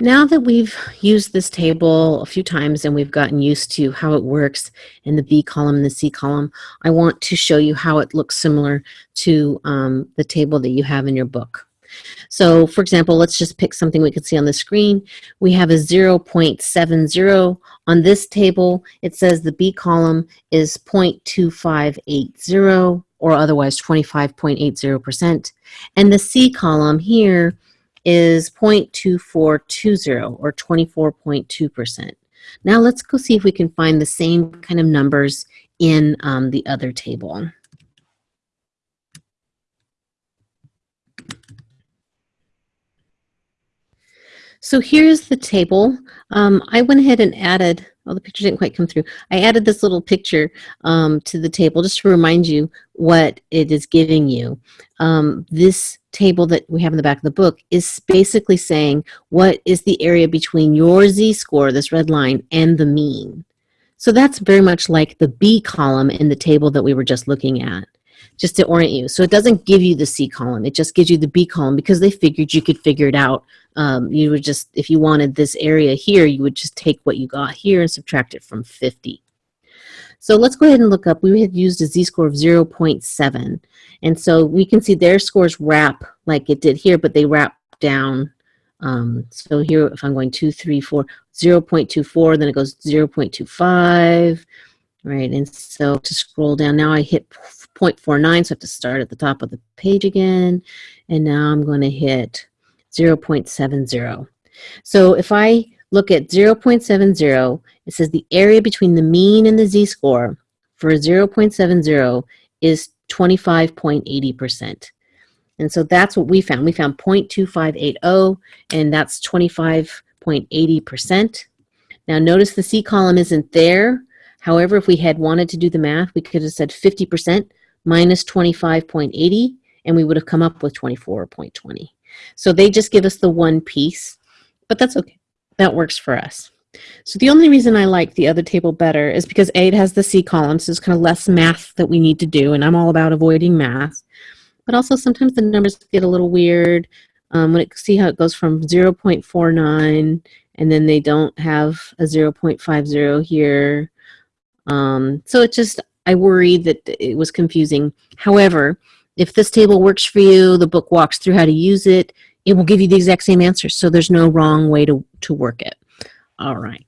Now that we've used this table a few times and we've gotten used to how it works in the B column and the C column, I want to show you how it looks similar to um, the table that you have in your book. So for example, let's just pick something we can see on the screen. We have a 0.70. On this table, it says the B column is 0.2580 or otherwise 25.80%. And the C column here is 0.2420 or 24.2%. Now let's go see if we can find the same kind of numbers in um, the other table. So here's the table. Um, I went ahead and added, oh, the picture didn't quite come through. I added this little picture um, to the table just to remind you what it is giving you. Um, this table that we have in the back of the book is basically saying what is the area between your z-score, this red line, and the mean. So that's very much like the B column in the table that we were just looking at just to orient you. So it doesn't give you the C column. It just gives you the B column because they figured you could figure it out. Um, you would just, if you wanted this area here, you would just take what you got here and subtract it from 50. So let's go ahead and look up. We had used a z-score of 0.7. And so we can see their scores wrap like it did here, but they wrap down. Um, so here, if I'm going 2, 3, 4, 0.24, then it goes 0.25, right? And so to scroll down, now I hit 0.49, so I have to start at the top of the page again. And now I'm going to hit 0.70. So if I look at 0.70, it says the area between the mean and the z-score for 0.70 is 25.80%. And so that's what we found. We found 0.2580, and that's 25.80%. Now notice the C column isn't there. However, if we had wanted to do the math, we could have said 50% minus 25.80, and we would have come up with 24.20. So they just give us the one piece, but that's okay. That works for us. So the only reason I like the other table better is because A, it has the C column, so there's kind of less math that we need to do, and I'm all about avoiding math. But also sometimes the numbers get a little weird. Um, when it see how it goes from 0.49, and then they don't have a 0.50 here. Um, so it just, I worried that it was confusing. However, if this table works for you, the book walks through how to use it, it will give you the exact same answer. So there's no wrong way to, to work it. All right.